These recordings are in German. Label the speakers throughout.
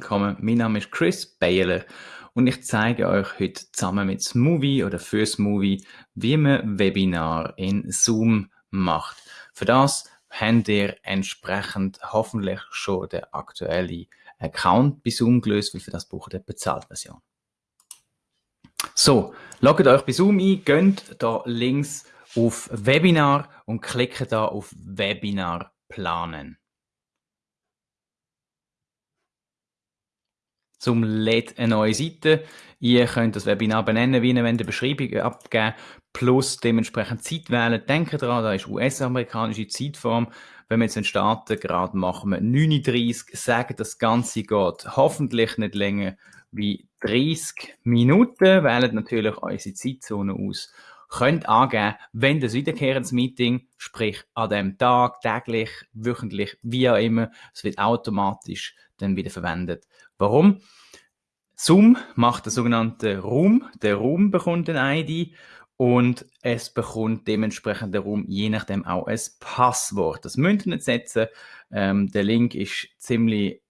Speaker 1: willkommen. Mein Name ist Chris Baylor und ich zeige euch heute zusammen mit Smoothie oder für Smoothie, wie man Webinar in Zoom macht. Für das habt ihr entsprechend hoffentlich schon den aktuellen Account bei Zoom gelöst, weil für das braucht ihr Bezahlversion. So, loggt euch bei Zoom ein, geht da links auf Webinar und klickt da auf Webinar planen. Zum LED eine neue Seite. Ihr könnt das Webinar benennen, wie ihr wollt, eine Beschreibung abgeben, plus dementsprechend Zeit wählen. Denkt dran, da ist US-amerikanische Zeitform. Wenn wir jetzt starten, gerade machen wir 39, sagen, das Ganze geht hoffentlich nicht länger wie 30 Minuten. Wählt natürlich unsere Zeitzone aus. Könnt angeben, wenn das wiederkehrendes Meeting, sprich an dem Tag, täglich, wöchentlich, wie auch immer, es wird automatisch dann wieder verwendet. Warum? Zoom macht den sogenannten Room. Der Room bekommt eine ID und es bekommt dementsprechend der Room je nachdem auch ein Passwort. Das müsst ihr nicht setzen. Ähm, der Link ist ziemlich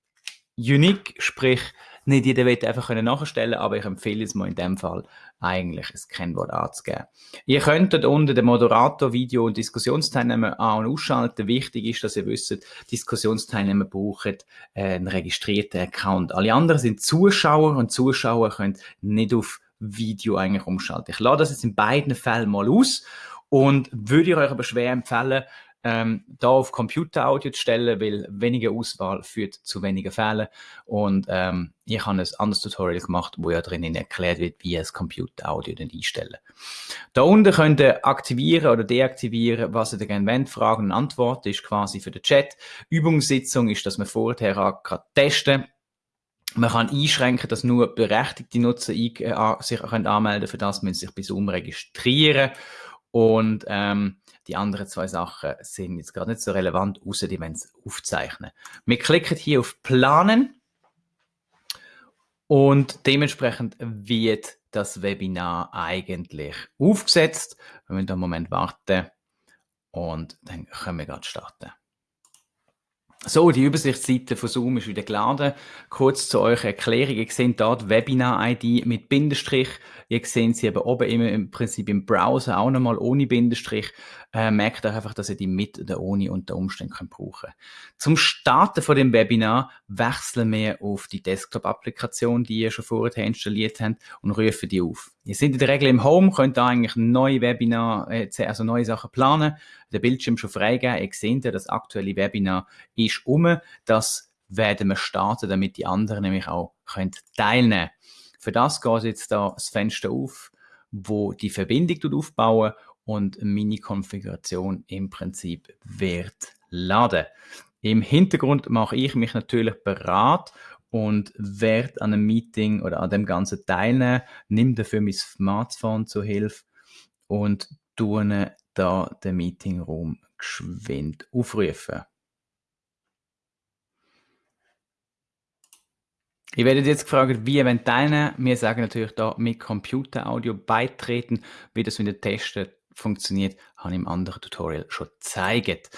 Speaker 1: unique, sprich nicht jeder wird einfach nachstellen aber ich empfehle es mal in dem Fall eigentlich ein Kennwort anzugeben. Ihr könnt dort unten den Moderator, Video und Diskussionsteilnehmer an- und ausschalten. Wichtig ist, dass ihr wisst, Diskussionsteilnehmer brauchen einen registrierten Account. Alle anderen sind Zuschauer und Zuschauer können nicht auf Video eigentlich umschalten. Ich lade das jetzt in beiden Fällen mal aus und würde euch aber schwer empfehlen, ähm, da auf Computeraudio zu stellen, weil weniger Auswahl führt zu weniger Fehlern. Und ähm, ich habe ein anderes Tutorial gemacht, wo ja drinnen erklärt wird, wie das Computeraudio dann einstellen. Da unten könnt ihr aktivieren oder deaktivieren, was ihr gerne wollt. Fragen und Antworten ist quasi für den Chat. Übungssitzung ist, dass man vorher gerade testen man kann einschränken, dass nur berechtigte Nutzer äh, sich anmelden können. Für das müssen sie sich bei Zoom registrieren. Und ähm, die anderen zwei Sachen sind jetzt gerade nicht so relevant, außer die wollen es aufzeichnen. Wir klicken hier auf Planen und dementsprechend wird das Webinar eigentlich aufgesetzt. Wir müssen einen Moment warten und dann können wir gerade starten. So, die Übersichtsseite von Zoom ist wieder geladen. Kurz zu eurer Erklärung. Ihr seht dort Webinar-ID mit Bindestrich. Ihr seht sie eben oben immer im Prinzip im Browser auch nochmal ohne Bindestrich. Äh, merkt euch einfach, dass ihr die mit oder ohne unter Umständen könnt brauchen Zum Starten von dem Webinar wechseln wir auf die Desktop-Applikation, die ihr schon vorher installiert habt und rufen die auf. Ihr seid in der Regel im Home, könnt da eigentlich neue Webinar, äh, also neue Sachen planen, den Bildschirm schon freigeben. Ihr seht ja, das aktuelle Webinar ist um. Das werden wir starten, damit die anderen nämlich auch können teilnehmen Für das geht jetzt da das Fenster auf, wo die Verbindung aufbauen und meine Konfiguration im Prinzip wird laden. Im Hintergrund mache ich mich natürlich bereit und werde an einem Meeting oder an dem Ganzen teilnehmen, nimm dafür mein Smartphone zur Hilfe und tue da den Meetingraum geschwind aufrufen. Ich werde jetzt gefragt, wie ihr teilnehmen Wir sagen natürlich da mit Computeraudio beitreten. Wie das mit dem Testen funktioniert, habe ich im anderen Tutorial schon gezeigt.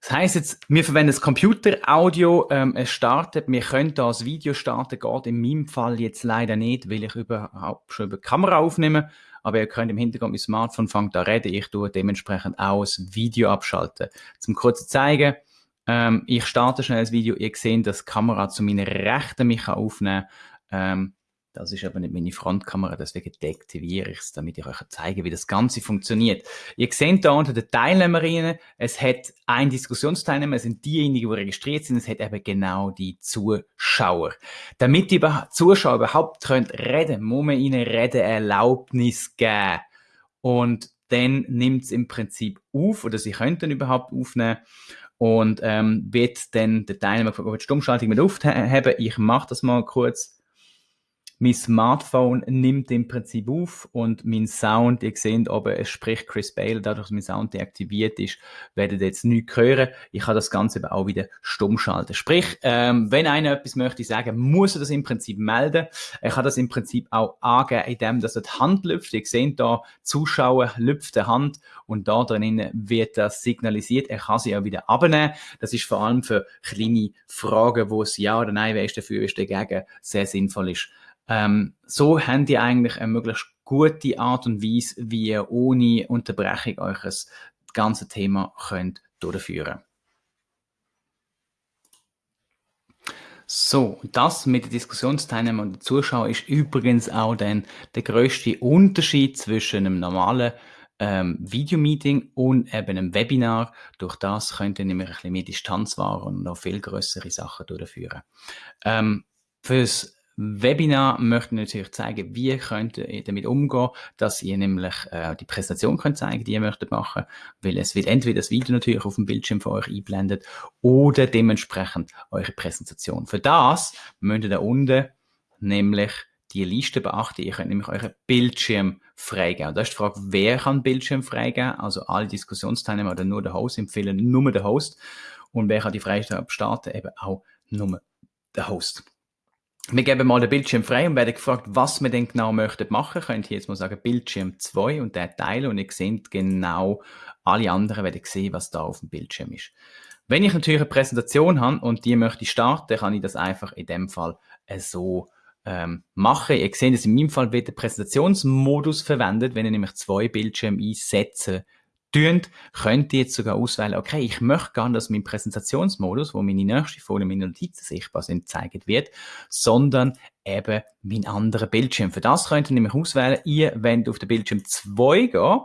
Speaker 1: Das heisst jetzt, wir verwenden das Computeraudio, ähm, es startet, wir können da das Video starten, geht in meinem Fall jetzt leider nicht, weil ich überhaupt schon über die Kamera aufnehme, aber ihr könnt im Hintergrund mit Smartphone fangen da reden, ich tue dementsprechend auch das Video abschalten. Zum kurz zeigen, ähm, ich starte schnell das Video, ihr seht, dass die Kamera zu meiner Rechten mich aufnehmen kann. Ähm, das ist aber nicht meine Frontkamera, deswegen deaktiviere ich es, damit ich euch zeige, wie das Ganze funktioniert. Ihr seht da unter den Teilnehmerinnen, es hat ein Diskussionsteilnehmer, es sind diejenigen, die registriert sind, es hat eben genau die Zuschauer. Damit die Zuschauer überhaupt können reden, muss man ihnen Redeerlaubnis geben. Und dann nimmt es im Prinzip auf, oder sie könnten überhaupt aufnehmen und ähm, wird dann der Teilnehmer von der Stummschaltung mit aufheben. Ich mache das mal kurz mein Smartphone nimmt im Prinzip auf und mein Sound, ihr seht oben, es spricht Chris Bale, dadurch, dass mein Sound deaktiviert ist, werdet ihr jetzt nichts hören. Ich kann das Ganze aber auch wieder stumm schalten. Sprich, ähm, wenn einer etwas möchte sagen, muss er das im Prinzip melden. Er kann das im Prinzip auch angeben, indem dass er die Hand lüpft. Ihr seht da, Zuschauer lüpft die Hand und da drinnen wird das signalisiert. Er kann sie auch wieder abnehmen. Das ist vor allem für kleine Fragen, wo es ja oder nein, wer ist dafür, ist dagegen, sehr sinnvoll ist. Ähm, so habt ihr eigentlich eine möglichst gute Art und Weise, wie ihr ohne Unterbrechung das ganze Thema könnt durchführen So, das mit den Diskussionsteilnehmern und den Zuschauern ist übrigens auch dann der größte Unterschied zwischen einem normalen ähm, Videomeeting und eben einem Webinar. Durch das könnt ihr nämlich ein bisschen mehr Distanz wahren und noch viel größere Sachen durchführen. Ähm, fürs Webinar möchten natürlich zeigen, wie könnt ihr damit umgehen, dass ihr nämlich äh, die Präsentation könnt zeigen, die ihr möchtet machen, weil es wird entweder das Video natürlich auf dem Bildschirm für euch einblendet oder dementsprechend eure Präsentation. Für das müsst ihr da unten nämlich die Liste beachten. Ihr könnt nämlich euren Bildschirm freigeben. Und da ist die Frage, wer kann Bildschirm freigeben? Also alle Diskussionsteilnehmer oder nur der Host empfehlen nur der Host. Und wer kann die Freigabe starten? Eben auch nur der Host. Wir geben mal den Bildschirm frei und werden gefragt, was wir denn genau möchten machen. Könnt ihr jetzt mal sagen, Bildschirm 2 und der teilen und ihr seht genau, alle anderen werden sehen, was da auf dem Bildschirm ist. Wenn ich natürlich eine Präsentation habe und die möchte ich starten, kann ich das einfach in dem Fall so ähm, machen. Ihr seht, dass in meinem Fall wird der Präsentationsmodus verwendet, wenn ihr nämlich zwei Bildschirme einsetzen tönt, könnt ihr jetzt sogar auswählen, okay, ich möchte gerne, dass mein Präsentationsmodus, wo meine nächste Folie, meine Notizen sichtbar sind, gezeigt wird, sondern eben mein anderer Bildschirm. Für das könnt ihr nämlich auswählen, ihr wollt auf den Bildschirm 2 gehen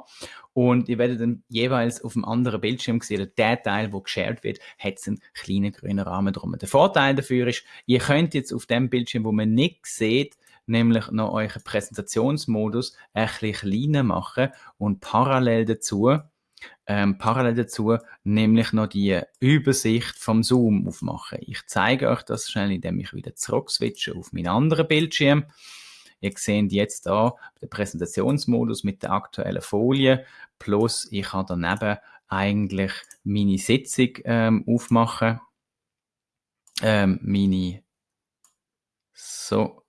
Speaker 1: und ihr werdet dann jeweils auf dem anderen Bildschirm sehen, der Teil, wo geshared wird, hat einen kleinen grünen Rahmen drum. Der Vorteil dafür ist, ihr könnt jetzt auf dem Bildschirm, wo man nicht sieht, nämlich noch euren Präsentationsmodus ein bisschen kleiner machen und parallel dazu ähm, parallel dazu nämlich noch die Übersicht vom Zoom aufmachen. Ich zeige euch das schnell, indem ich wieder zurück switche auf meinen anderen Bildschirm. Ihr seht jetzt da den Präsentationsmodus mit der aktuellen Folie plus ich kann daneben eigentlich meine Sitzung ähm, aufmachen. Ähm, meine so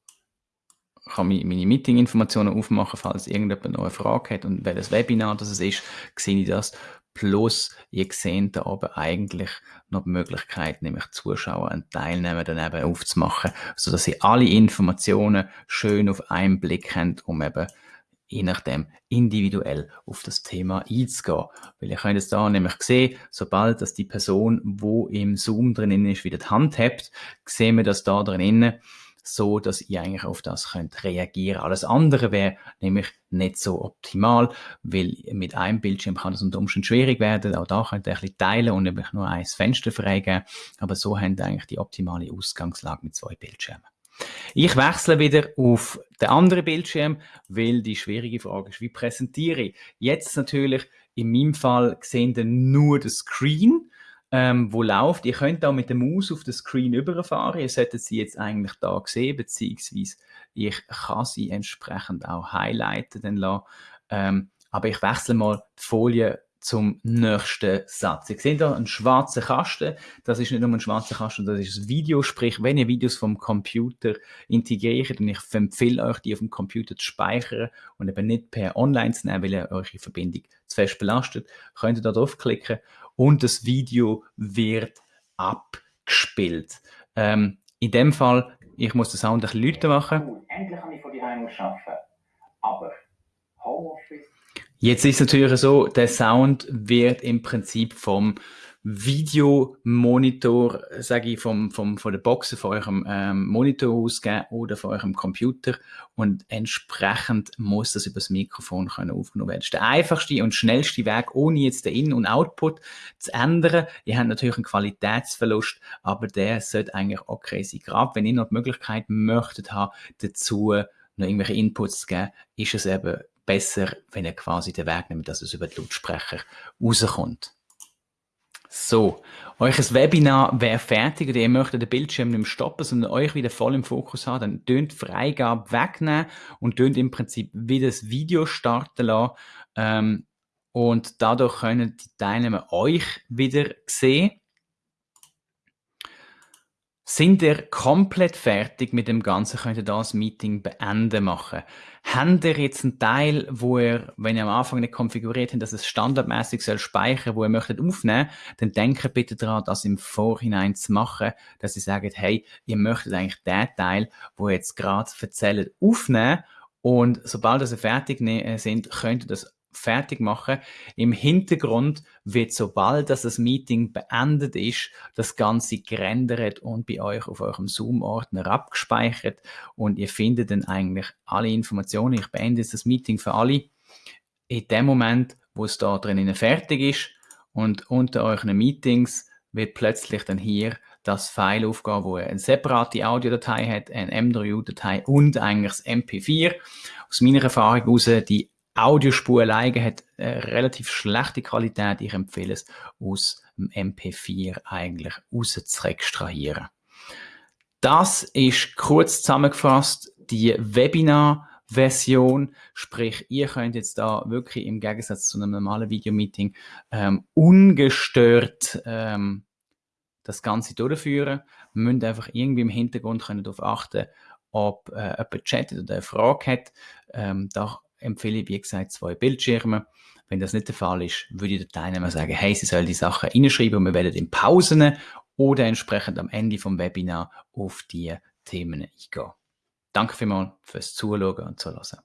Speaker 1: kann meine Meeting-Informationen aufmachen, falls irgendjemand noch eine Frage hat und welches Webinar das ist, sehe ich das. Plus, ihr seht da oben eigentlich noch die Möglichkeit, nämlich Zuschauer und Teilnehmer dann eben aufzumachen, sodass ihr alle Informationen schön auf einen Blick habt, um eben je nachdem individuell auf das Thema einzugehen. Weil ihr könnt es da nämlich sehen, sobald dass die Person, wo im Zoom drin ist, wieder die Hand habt, sehen wir das da drinnen so, dass ihr eigentlich auf das könnt reagieren. Alles andere wäre nämlich nicht so optimal, weil mit einem Bildschirm kann das unter Umständen schwierig werden. Auch da könnt ihr ein bisschen teilen und nämlich nur ein Fenster freigeben. Aber so habt ihr eigentlich die optimale Ausgangslage mit zwei Bildschirmen. Ich wechsle wieder auf den anderen Bildschirm, weil die schwierige Frage ist, wie präsentiere ich? Jetzt natürlich in meinem Fall sehen ihr nur den Screen ähm, wo läuft. Ihr könnt auch mit der Maus auf den Screen überfahren. Ihr solltet sie jetzt eigentlich da sehen, beziehungsweise ich kann sie entsprechend auch highlighten dann lassen. Ähm, aber ich wechsle mal die Folie zum nächsten Satz. Ihr seht hier einen schwarzen Kasten. Das ist nicht nur ein schwarzer Kasten, das ist ein Video. Sprich, wenn ihr Videos vom Computer integriert, und ich empfehle euch, die auf dem Computer zu speichern und eben nicht per Online zu nehmen, weil ihr eure Verbindung zu fest belastet, könnt ihr da draufklicken und das Video wird abgespielt. Ähm, in dem Fall, ich muss den Sound ein bisschen lauter machen. Endlich kann ich von die Heim arbeiten, aber Homeoffice Jetzt ist natürlich so, der Sound wird im Prinzip vom Videomonitor, sage ich, vom, vom, von der Box von eurem ähm, Monitor ausgeben oder von eurem Computer und entsprechend muss das über das Mikrofon können aufgenommen werden. Das ist der einfachste und schnellste Weg, ohne jetzt den In- und Output zu ändern. Ihr habt natürlich einen Qualitätsverlust, aber der sollte eigentlich okay sein. Gerade wenn ihr noch die Möglichkeit möchtet haben, dazu noch irgendwelche Inputs zu geben, ist es eben besser, wenn ihr quasi den Weg nimmt, dass es über die Lautsprecher rauskommt. So, euch Webinar wäre fertig oder ihr möchtet den Bildschirm nicht mehr stoppen, sondern euch wieder voll im Fokus haben, dann tönt Freigabe wegnehmen und tönt im Prinzip wieder das Video starten lassen. Ähm, und dadurch können die Teilnehmer euch wieder sehen. Sind ihr komplett fertig mit dem Ganzen, könnt ihr das Meeting beenden machen. Habt ihr jetzt einen Teil, wo ihr, wenn ihr am Anfang nicht konfiguriert habt, dass es standardmäßig soll speichern, wo ihr möchtet aufnehmen, dann denkt bitte daran, das im Vorhinein zu machen, dass ihr sagt, hey, ihr möchtet eigentlich den Teil, wo ihr jetzt gerade erzählt, aufnehmen und sobald ihr fertig ne-, sind, könnt ihr das fertig machen. Im Hintergrund wird, sobald das Meeting beendet ist, das Ganze gerendert und bei euch auf eurem Zoom-Ordner abgespeichert und ihr findet dann eigentlich alle Informationen. Ich beende jetzt das Meeting für alle. In dem Moment, wo es da drinnen fertig ist und unter euren Meetings wird plötzlich dann hier das File aufgehen, wo eine separate Audiodatei hat, eine M3U-Datei und eigentlich das MP4. Aus meiner Erfahrung heraus, die Audiospur alleine hat eine relativ schlechte Qualität. Ich empfehle es, aus dem MP4 eigentlich raus zu extrahieren. Das ist kurz zusammengefasst die Webinar-Version, sprich, ihr könnt jetzt da wirklich im Gegensatz zu einem normalen Videomeeting ähm, ungestört ähm, das Ganze durchführen. Wir müssen einfach irgendwie im Hintergrund darauf achten, ob äh, jemand chattet oder eine Frage hat. Ähm, da empfehle ich, wie gesagt, zwei Bildschirme. Wenn das nicht der Fall ist, würde ich den Teilnehmern sagen, hey, sie sollen die Sachen reinschreiben und wir werden in Pausen oder entsprechend am Ende vom Webinar auf die Themen eingehen. Danke vielmals fürs Zuschauen und Zuhören.